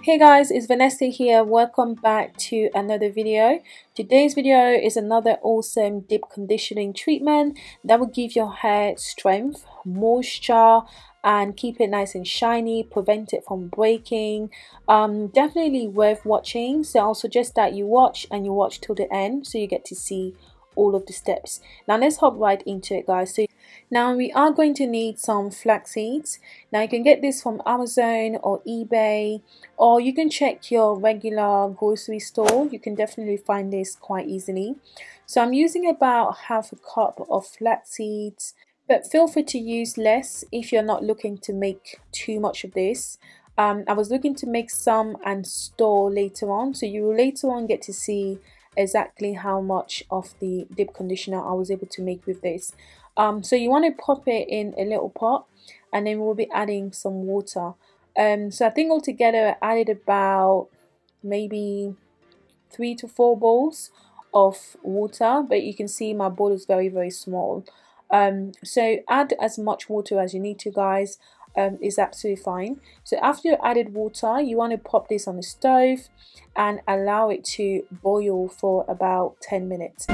Hey guys, it's Vanessa here. Welcome back to another video. Today's video is another awesome deep conditioning treatment that will give your hair strength, moisture, and keep it nice and shiny, prevent it from breaking. Um, definitely worth watching. So I'll suggest that you watch and you watch till the end so you get to see all of the steps. Now let's hop right into it guys. So now we are going to need some flax seeds. Now you can get this from Amazon or eBay or you can check your regular grocery store. You can definitely find this quite easily. So I'm using about half a cup of flax seeds but feel free to use less if you're not looking to make too much of this. Um, I was looking to make some and store later on so you will later on get to see exactly how much of the deep conditioner I was able to make with this. Um, so you want to pop it in a little pot and then we'll be adding some water. Um, so I think altogether I added about maybe three to four bowls of water but you can see my bowl is very very small. Um, so add as much water as you need to guys um, is absolutely fine. So after you added water you want to pop this on the stove and allow it to boil for about 10 minutes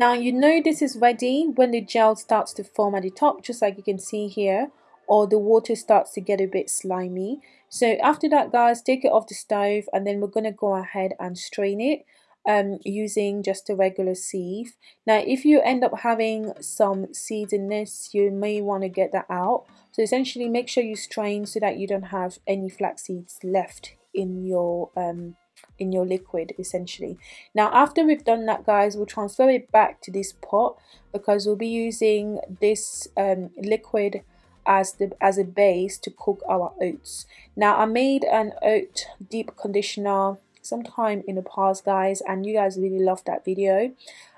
Now you know this is ready when the gel starts to form at the top just like you can see here or the water starts to get a bit slimy. So after that guys take it off the stove and then we're going to go ahead and strain it um, using just a regular sieve. Now if you end up having some seeds in this you may want to get that out. So essentially make sure you strain so that you don't have any flax seeds left in your um, in your liquid essentially. Now after we've done that guys we'll transfer it back to this pot because we'll be using this um, liquid as the as a base to cook our oats. Now I made an oat deep conditioner sometime in the past guys and you guys really loved that video.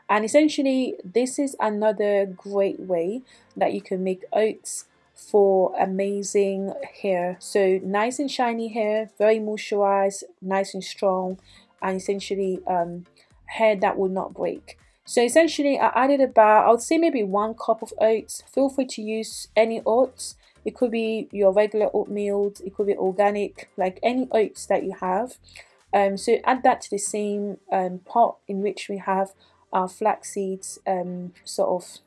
And essentially this is another great way that you can make oats for amazing hair. So nice and shiny hair very moisturized nice and strong and essentially um, hair that will not break. So essentially I added about I would say maybe one cup of oats. Feel free to use any oats. It could be your regular oatmeal it could be organic like any oats that you have. Um, so add that to the same um, pot in which we have our flax seeds um, sort of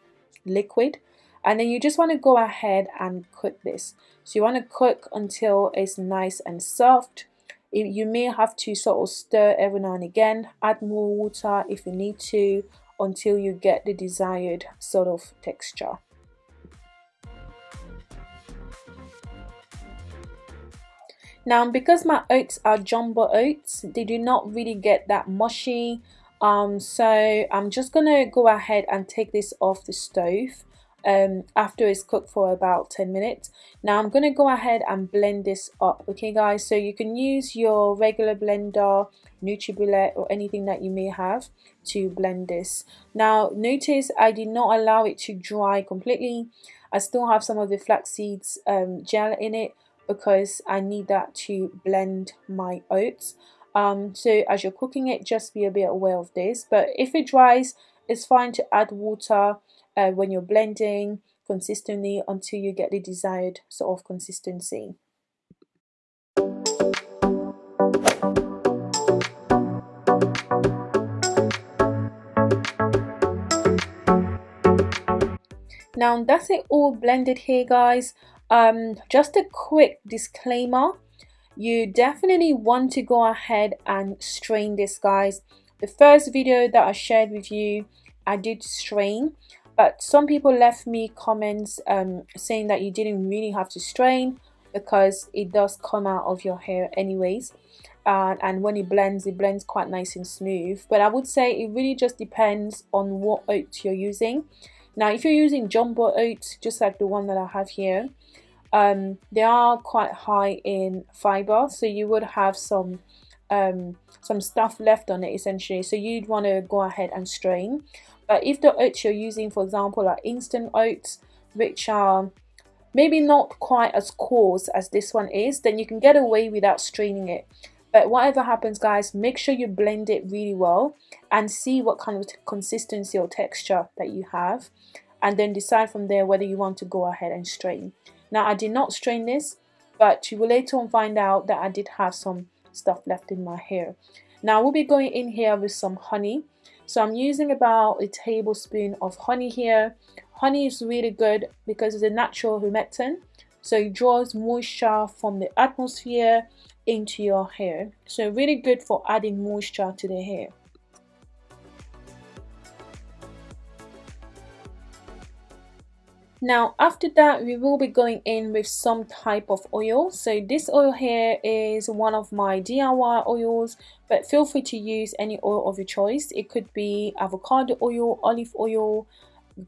liquid and then you just want to go ahead and cook this. So you want to cook until it's nice and soft. You may have to sort of stir every now and again. Add more water if you need to until you get the desired sort of texture. Now because my oats are jumbo oats they do not really get that mushy um, so I'm just gonna go ahead and take this off the stove um, after it's cooked for about 10 minutes. Now I'm going to go ahead and blend this up, okay guys? So you can use your regular blender, NutriBullet or anything that you may have to blend this. Now notice I did not allow it to dry completely. I still have some of the flax seeds um, gel in it because I need that to blend my oats. Um, so as you're cooking it, just be a bit aware of this. But if it dries, it's fine to add water uh, when you're blending consistently until you get the desired sort of consistency. Now that's it all blended here guys. Um, just a quick disclaimer. You definitely want to go ahead and strain this guys. The first video that I shared with you, I did strain but some people left me comments um, saying that you didn't really have to strain because it does come out of your hair anyways. Uh, and when it blends it blends quite nice and smooth. But I would say it really just depends on what oats you're using. Now if you're using jumbo oats just like the one that I have here um, they are quite high in fiber. So you would have some um, some stuff left on it essentially. So you'd want to go ahead and strain but if the oats you're using for example are instant oats which are maybe not quite as coarse as this one is then you can get away without straining it. But whatever happens guys make sure you blend it really well and see what kind of consistency or texture that you have and then decide from there whether you want to go ahead and strain. Now I did not strain this but you will later on find out that I did have some stuff left in my hair. Now we'll be going in here with some honey so I'm using about a tablespoon of honey here. Honey is really good because it's a natural humectant. So it draws moisture from the atmosphere into your hair. So really good for adding moisture to the hair now after that we will be going in with some type of oil. So this oil here is one of my DIY oils but feel free to use any oil of your choice. It could be avocado oil olive oil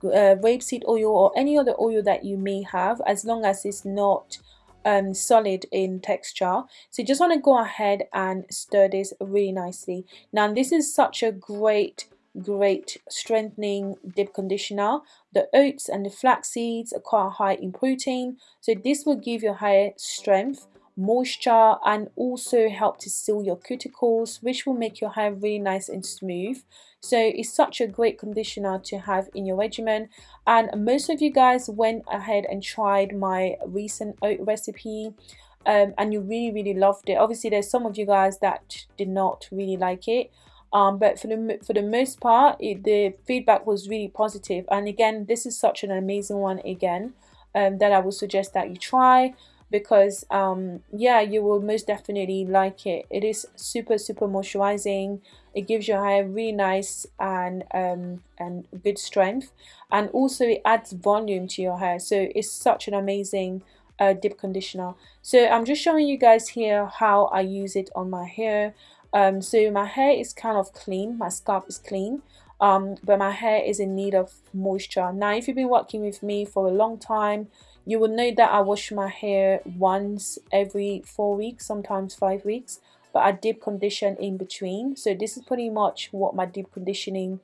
uh, rapeseed oil or any other oil that you may have as long as it's not um, solid in texture. So you just want to go ahead and stir this really nicely. Now this is such a great great strengthening deep conditioner. The oats and the flax seeds are quite high in protein so this will give your hair strength moisture and also help to seal your cuticles which will make your hair really nice and smooth. So it's such a great conditioner to have in your regimen. And most of you guys went ahead and tried my recent oat recipe um, and you really really loved it. Obviously there's some of you guys that did not really like it um, but for the for the most part it, the feedback was really positive. And again this is such an amazing one again um, that I would suggest that you try because um, yeah you will most definitely like it. It is super super moisturizing. It gives your hair really nice and um, and good strength. And also it adds volume to your hair. So it's such an amazing uh, deep conditioner. So I'm just showing you guys here how I use it on my hair um, so my hair is kind of clean. My scalp is clean. Um, but my hair is in need of moisture. Now if you've been working with me for a long time you will know that I wash my hair once every four weeks sometimes five weeks. But I deep condition in between. So this is pretty much what my deep conditioning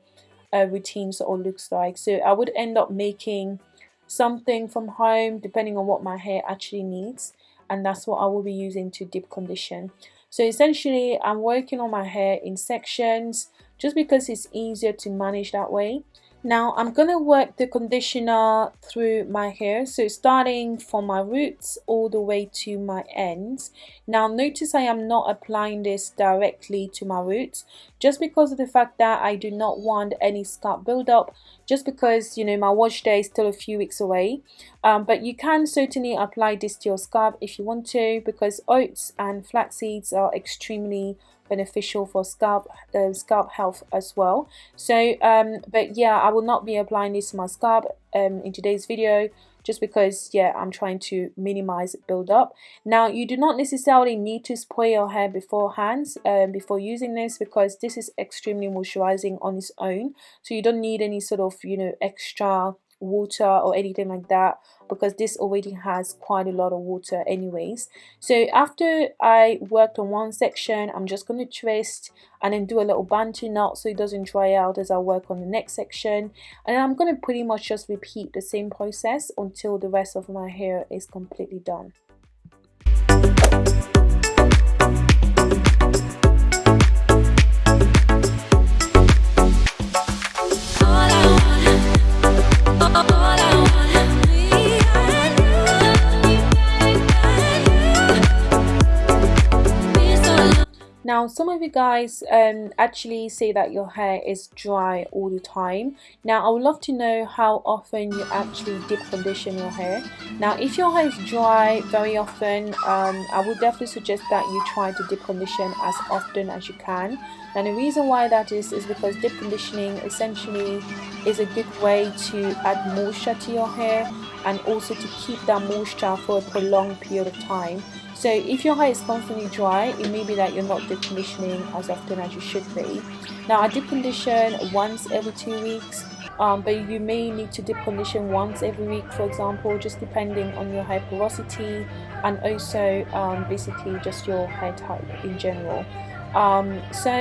uh, routine sort of looks like. So I would end up making something from home depending on what my hair actually needs. And that's what I will be using to deep condition so essentially I'm working on my hair in sections just because it's easier to manage that way now I'm going to work the conditioner through my hair, so starting from my roots all the way to my ends. Now notice I am not applying this directly to my roots, just because of the fact that I do not want any scalp buildup, just because you know my wash day is still a few weeks away. Um, but you can certainly apply this to your scalp if you want to, because oats and flax seeds are extremely beneficial for scalp uh, scalp health as well. So um but yeah i will not be applying this to my scalp um in today's video just because yeah i'm trying to minimize build up. Now you do not necessarily need to spray your hair beforehand um, before using this because this is extremely moisturizing on its own. So you don't need any sort of you know extra water or anything like that because this already has quite a lot of water anyways. So after I worked on one section I'm just going to twist and then do a little bantu knot so it doesn't dry out as I work on the next section. And I'm going to pretty much just repeat the same process until the rest of my hair is completely done now some of you guys um, actually say that your hair is dry all the time. Now I would love to know how often you actually deep condition your hair. Now if your hair is dry very often um, I would definitely suggest that you try to deep condition as often as you can. And the reason why that is is because deep conditioning essentially is a good way to add moisture to your hair and also to keep that moisture for a prolonged period of time so if your hair is constantly dry, it may be that you're not deep conditioning as often as you should be. Now I deep condition once every two weeks um, but you may need to deep condition once every week for example just depending on your hair porosity and also um, basically just your hair type in general um, so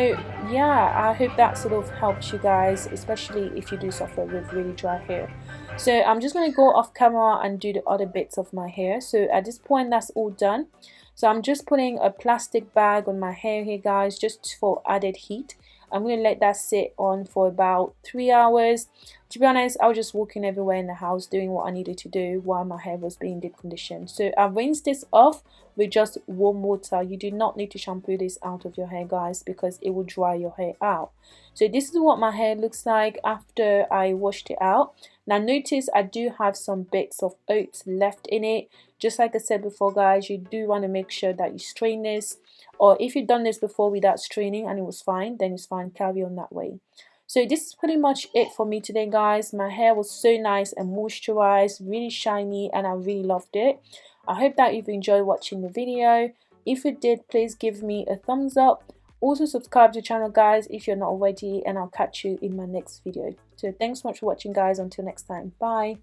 yeah I hope that sort of helps you guys especially if you do suffer with really dry hair. So I'm just going to go off camera and do the other bits of my hair. So at this point that's all done. So I'm just putting a plastic bag on my hair here guys just for added heat I'm going to let that sit on for about three hours. To be honest, I was just walking everywhere in the house doing what I needed to do while my hair was being deep conditioned. So I rinsed this off with just warm water. You do not need to shampoo this out of your hair guys because it will dry your hair out. So this is what my hair looks like after I washed it out. Now notice I do have some bits of oats left in it. Just like I said before guys, you do want to make sure that you strain this or if you've done this before without straining and it was fine then it's fine carry on that way. So this is pretty much it for me today guys. My hair was so nice and moisturized really shiny and I really loved it. I hope that you've enjoyed watching the video. If you did please give me a thumbs up. Also subscribe to the channel guys if you're not already and I'll catch you in my next video. So thanks so much for watching guys. Until next time. Bye